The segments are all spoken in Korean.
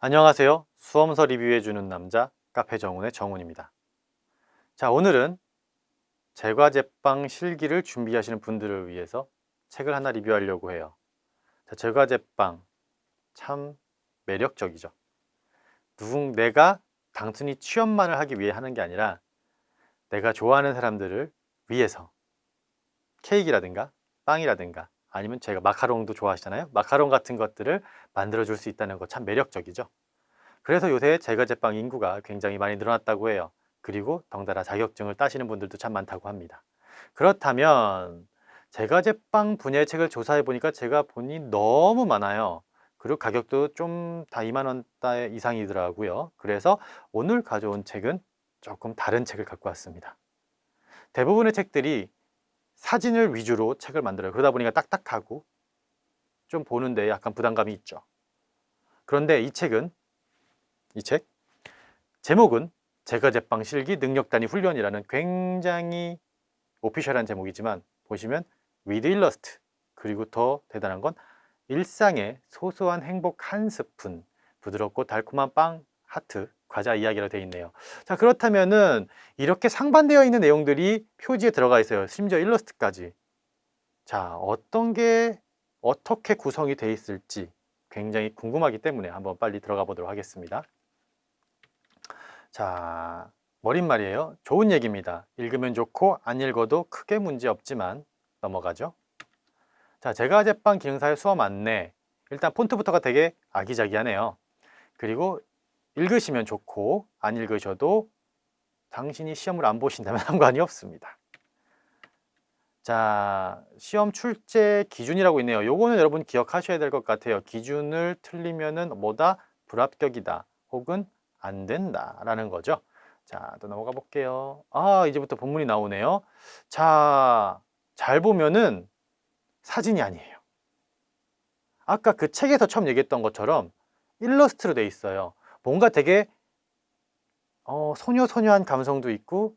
안녕하세요. 수험서 리뷰해주는 남자 카페 정훈의 정훈입니다. 자 오늘은 제과 제빵 실기를 준비하시는 분들을 위해서 책을 하나 리뷰하려고 해요. 자, 제과 제빵 참 매력적이죠. 누군 내가 단순히 취업만을 하기 위해 하는 게 아니라 내가 좋아하는 사람들을 위해서 케이크라든가 빵이라든가 아니면 제가 마카롱도 좋아하시잖아요. 마카롱 같은 것들을 만들어 줄 수 있다는 거 참 매력적이죠. 그래서 요새 제과제빵 인구가 굉장히 많이 늘어났다고 해요. 그리고 덩달아 자격증을 따시는 분들도 참 많다고 합니다. 그렇다면 제과제빵 분야의 책을 조사해 보니까 제가 보니 너무 많아요. 그리고 가격도 좀 다 2만원대 이상이더라고요. 그래서 오늘 가져온 책은 조금 다른 책을 갖고 왔습니다. 대부분의 책들이 사진을 위주로 책을 만들어요. 그러다 보니까 딱딱하고 좀 보는데 약간 부담감이 있죠. 그런데 이 책은 이 책? 제목은 제과제빵 실기 능력단위 훈련이라는 굉장히 official한 제목이지만 보시면 with 일러스트 그리고 더 대단한 건 일상의 소소한 행복 한 스푼 부드럽고 달콤한 빵 하트 과자 이야기로 되어 있네요. 자 그렇다면은 이렇게 상반되어 있는 내용들이 표지에 들어가 있어요. 심지어 일러스트까지. 자 어떤 게 어떻게 구성이 되어 있을지 굉장히 궁금하기 때문에 한번 빨리 들어가 보도록 하겠습니다. 자 머릿 말이에요. 좋은 얘기입니다. 읽으면 좋고 안 읽어도 크게 문제 없지만 넘어가죠. 자 제가 제빵 기능사의 수업 안내. 일단 폰트부터가 되게 아기자기하네요. 그리고 읽으시면 좋고 안 읽으셔도 당신이 시험을 안 보신다면 상관이 없습니다. 자 시험 출제 기준이라고 있네요. 요거는 여러분 기억하셔야 될 것 같아요. 기준을 틀리면은 뭐다? 불합격이다 혹은 안 된다 라는 거죠. 자 또 넘어가 볼게요. 아 이제부터 본문이 나오네요. 자 잘 보면은 사진이 아니에요. 아까 그 책에서 처음 얘기했던 것처럼 일러스트로 돼 있어요 뭔가 되게 어, 소녀소녀한 감성도 있고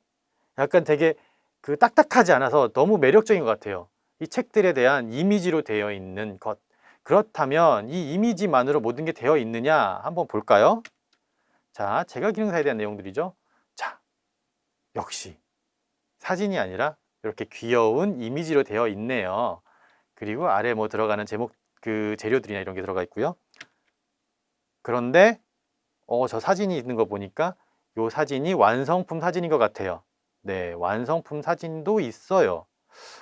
약간 되게 그 딱딱하지 않아서 너무 매력적인 것 같아요. 이 책들에 대한 이미지로 되어 있는 것. 그렇다면 이 이미지만으로 모든 게 되어 있느냐? 한번 볼까요? 자, 제가 기능사에 대한 내용들이죠. 자, 역시 사진이 아니라 이렇게 귀여운 이미지로 되어 있네요. 그리고 아래 뭐 들어가는 제목 그 재료들이나 이런 게 들어가 있고요. 그런데 어, 저 사진이 있는 거 보니까 요 사진이 완성품 사진인 것 같아요. 네 완성품 사진도 있어요.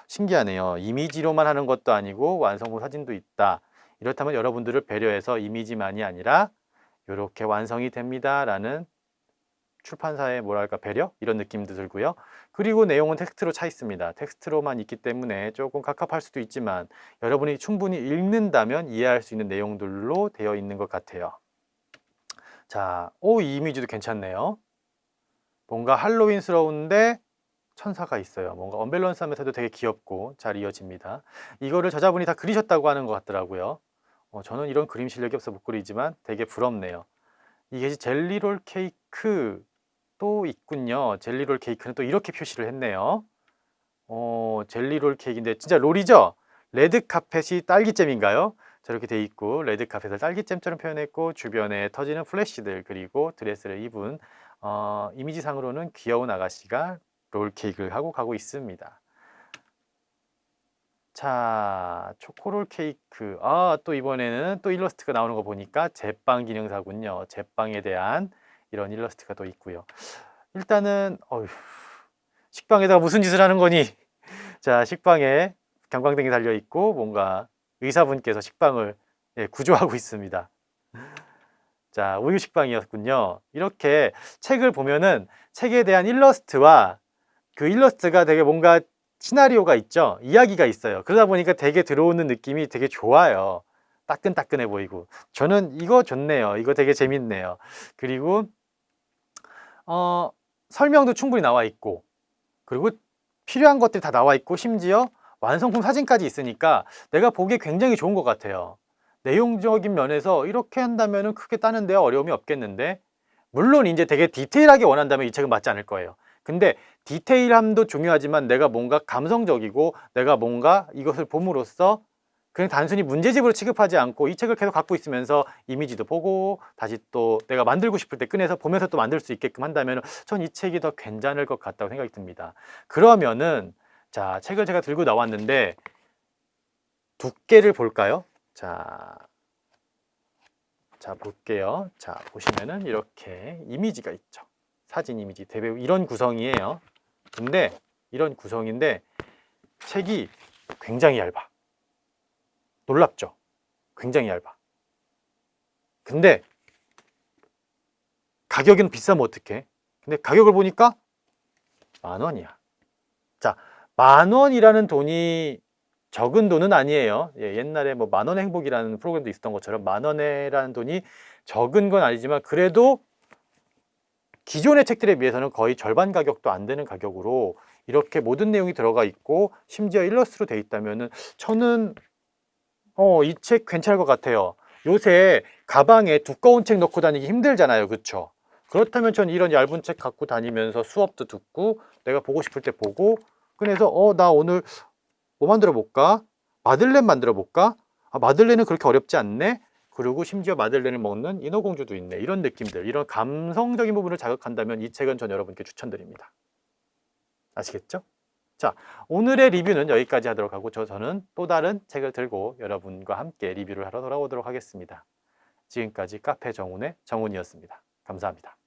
신기하네요. 이미지로만 하는 것도 아니고 완성품 사진도 있다. 이렇다면 여러분들을 배려해서 이미지만이 아니라 이렇게 완성이 됩니다 라는 출판사의 뭐랄까 배려? 이런 느낌도 들고요. 그리고 내용은 텍스트로 차 있습니다. 텍스트로만 있기 때문에 조금 갑갑할 수도 있지만 여러분이 충분히 읽는다면 이해할 수 있는 내용들로 되어 있는 것 같아요 자, 오, 이 이미지도 괜찮네요. 뭔가 할로윈스러운데 천사가 있어요. 뭔가 언밸런스하면서도 되게 귀엽고 잘 이어집니다. 이거를 저자분이 다 그리셨다고 하는 것 같더라고요. 어, 저는 이런 그림 실력이 없어 못 그리지만 되게 부럽네요. 이게 젤리롤 케이크 또 있군요. 젤리롤 케이크는 또 이렇게 표시를 했네요. 어, 젤리롤 케이크인데 진짜 롤이죠? 레드 카펫이 딸기잼인가요? 저렇게 돼 있고 레드 카펫을 딸기잼처럼 표현했고 주변에 터지는 플래시들 그리고 드레스를 입은 어, 이미지상으로는 귀여운 아가씨가 롤케이크를 하고 가고 있습니다. 자 초코롤 케이크. 아 또 이번에는 또 일러스트가 나오는 거 보니까 제빵 기능사군요. 제빵에 대한 이런 일러스트가 또 있고요. 일단은 어휴, 식빵에다가 무슨 짓을 하는 거니? 자 식빵에 경광등이 달려 있고 뭔가 의사분께서 식빵을 예, 구조하고 있습니다. 자 우유 식빵이었군요. 이렇게 책을 보면은 책에 대한 일러스트와 그 일러스트가 되게 뭔가 시나리오가 있죠? 이야기가 있어요. 그러다 보니까 되게 들어오는 느낌이 되게 좋아요. 따끈따끈해 보이고. 저는 이거 좋네요. 이거 되게 재밌네요. 그리고 어, 설명도 충분히 나와 있고. 그리고 필요한 것들이 다 나와 있고 심지어 완성품 사진까지 있으니까 내가 보기에 굉장히 좋은 것 같아요. 내용적인 면에서 이렇게 한다면 크게 따는 데 어려움이 없겠는데? 물론 이제 되게 디테일하게 원한다면 이 책은 맞지 않을 거예요. 근데 디테일함도 중요하지만 내가 뭔가 감성적이고 내가 뭔가 이것을 봄으로써 그냥 단순히 문제집으로 취급하지 않고 이 책을 계속 갖고 있으면서 이미지도 보고 다시 또 내가 만들고 싶을 때 꺼내서 보면서 또 만들 수 있게끔 한다면 전 이 책이 더 괜찮을 것 같다고 생각이 듭니다. 그러면은 자 책을 제가 들고 나왔는데 두께를 볼까요? 자, 자 볼게요. 자 보시면은 이렇게 이미지가 있죠. 사진 이미지 대배우 이런 구성이에요. 근데 이런 구성인데 책이 굉장히 얇아. 놀랍죠? 굉장히 얇아. 근데 가격은 비싸면 어떡해? 근데 가격을 보니까 만 원이야. 자, 만 원이라는 돈이 적은 돈은 아니에요. 예, 옛날에 뭐 만 원의 행복이라는 프로그램도 있었던 것처럼 만 원이라는 돈이 적은 건 아니지만 그래도 기존의 책들에 비해서는 거의 절반 가격도 안 되는 가격으로 이렇게 모든 내용이 들어가 있고 심지어 일러스트로 돼 있다면은 저는 어, 이 책 괜찮을 것 같아요. 요새 가방에 두꺼운 책 넣고 다니기 힘들잖아요. 그렇죠? 그렇다면 전 이런 얇은 책 갖고 다니면서 수업도 듣고 내가 보고 싶을 때 보고 그래서 어, 나 오늘 뭐 만들어 볼까? 마들렌 만들어 볼까? 아, 마들렌은 그렇게 어렵지 않네. 그리고 심지어 마들렌을 먹는 인어공주도 있네. 이런 느낌들, 이런 감성적인 부분을 자극한다면 이 책은 전 여러분께 추천드립니다. 아시겠죠? 자, 오늘의 리뷰는 여기까지 하도록 하고 저, 저는 또 다른 책을 들고 여러분과 함께 리뷰를 하러 돌아오도록 하겠습니다. 지금까지 카페 정훈의 정훈이었습니다. 감사합니다.